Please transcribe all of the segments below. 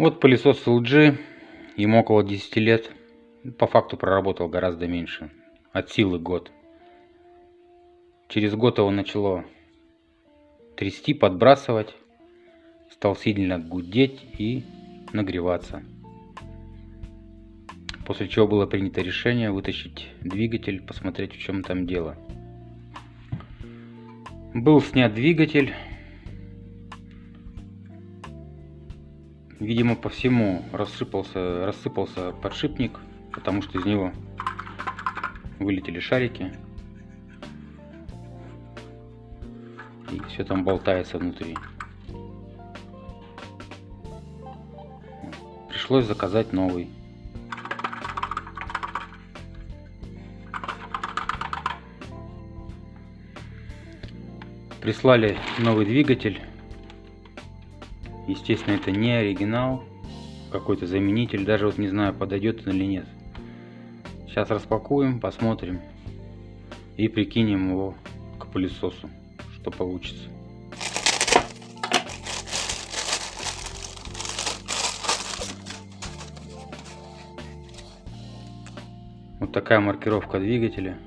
Вот пылесос LG, ему около 10 лет. По факту проработал гораздо меньше. От силы год. Через год его начало трясти, подбрасывать. Стал сильно гудеть и нагреваться. После чего было принято решение вытащить двигатель, посмотреть в чем там дело. Был снят двигатель. Видимо, по всему рассыпался, рассыпался подшипник, потому что из него вылетели шарики. И все там болтается внутри. Пришлось заказать новый. Прислали новый двигатель Естественно, это не оригинал, какой-то заменитель, даже вот не знаю, подойдет он или нет. Сейчас распакуем, посмотрим и прикинем его к пылесосу, что получится. Вот такая маркировка двигателя.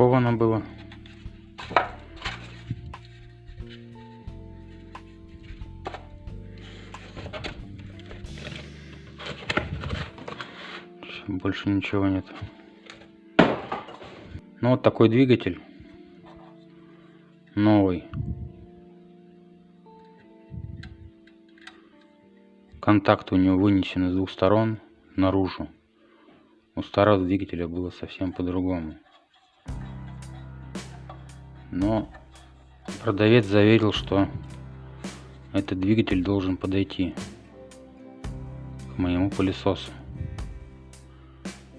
Так упаковано было. Больше ничего нет. Ну вот такой двигатель. Новый. Контакты у него вынесены с двух сторон наружу. У старого двигателя было совсем по-другому. Но продавец заверил, что этот двигатель должен подойти к моему пылесосу.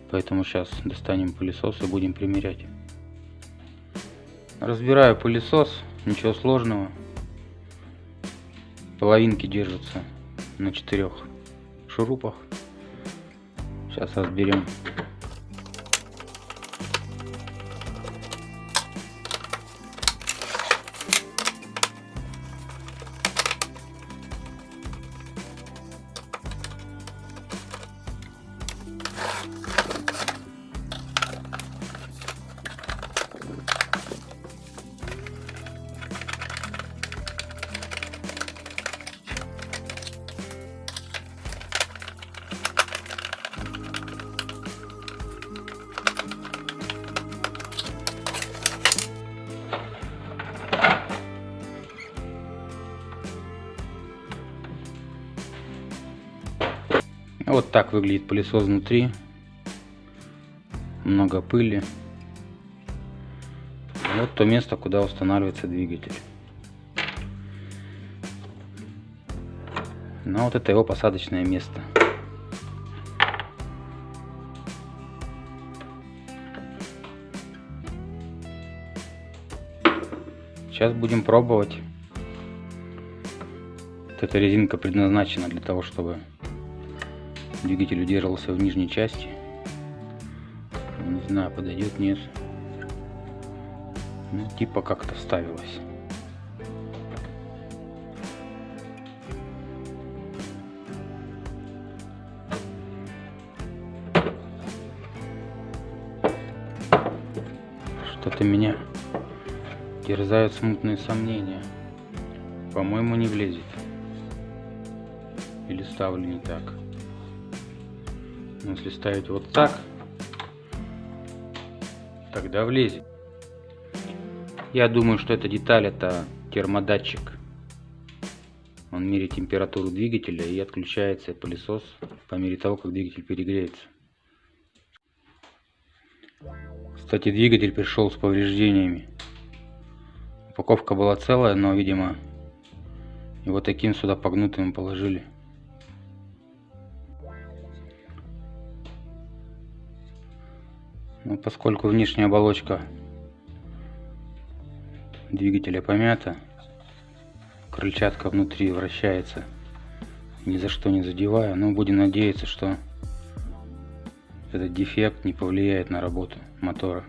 Поэтому сейчас достанем пылесос и будем примерять. Разбираю пылесос, ничего сложного. Половинки держатся на четырех шурупах. Сейчас разберем Вот так выглядит пылесос внутри. Много пыли. Вот то место, куда устанавливается двигатель. Ну вот это его посадочное место. Сейчас будем пробовать. Вот эта резинка предназначена для того, чтобы Двигатель удерживался в нижней части. Не знаю, подойдет, нет. Ну, типа как-то ставилось. Что-то меня терзают смутные сомнения. По-моему, не влезет. Или ставлю не так. Если ставить вот так, тогда влезет. Я думаю, что эта деталь это термодатчик. Он меряет температуру двигателя и отключается пылесос по мере того, как двигатель перегреется. Кстати, двигатель пришел с повреждениями. Упаковка была целая, но, видимо, его таким сюда погнутым положили. Но ну, поскольку внешняя оболочка двигателя помята, крыльчатка внутри вращается. Ни за что не задеваю, но будем надеяться, что этот дефект не повлияет на работу мотора.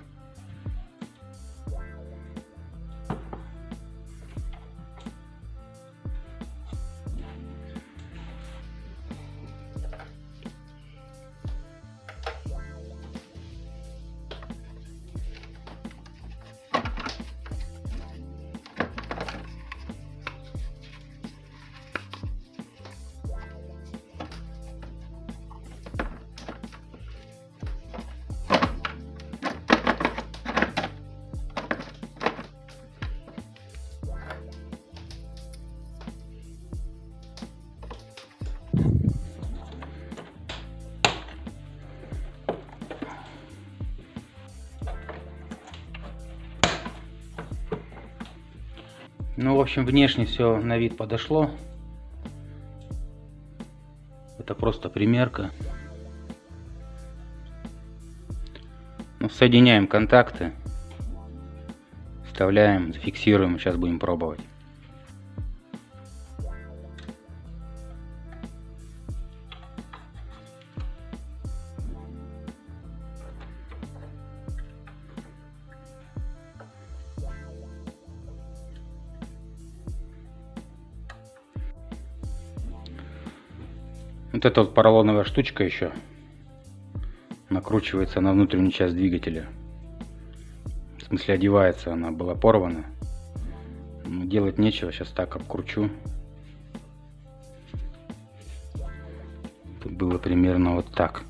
Ну, в общем, внешне все на вид подошло. Это просто примерка. Ну, соединяем контакты. Вставляем, зафиксируем. Сейчас будем пробовать. Вот эта вот поролоновая штучка еще накручивается на внутреннюю часть двигателя. В смысле одевается, она была порвана. Но делать нечего, сейчас так обкручу. Это было примерно вот так.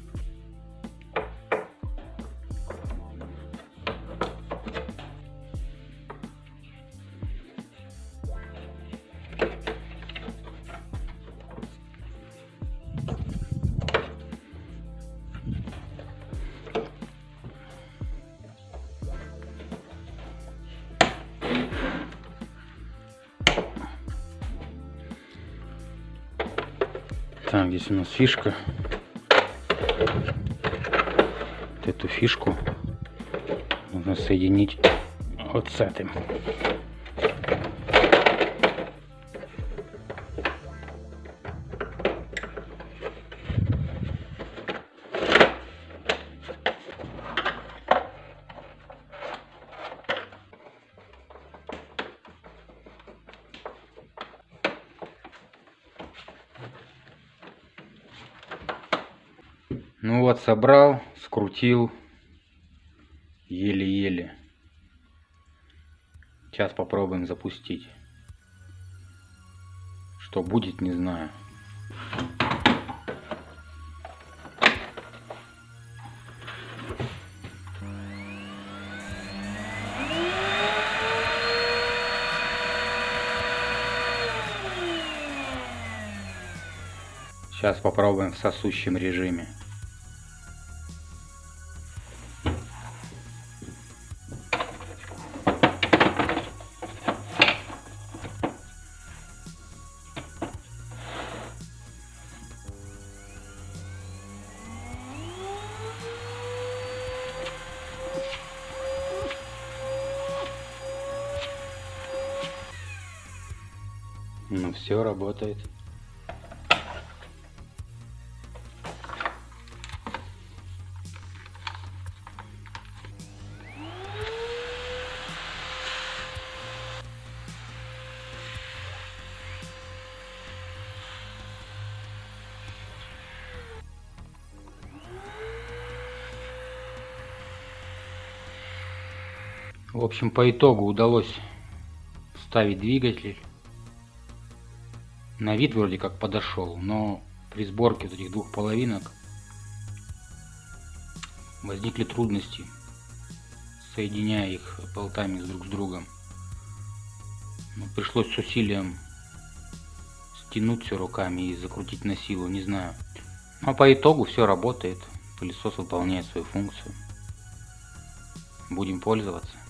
Здесь у нас фишка. Вот эту фишку нужно соединить вот с этим. Ну вот, собрал, скрутил. Еле-еле. Сейчас попробуем запустить. Что будет, не знаю. Сейчас попробуем в сосущем режиме. Ну все работает. В общем, по итогу удалось вставить двигатель на вид вроде как подошел, но при сборке вот этих двух половинок возникли трудности, соединяя их болтами друг с другом. Но ну, пришлось с усилием стянуть все руками и закрутить на силу, не знаю. Но по итогу все работает, пылесос выполняет свою функцию. Будем пользоваться.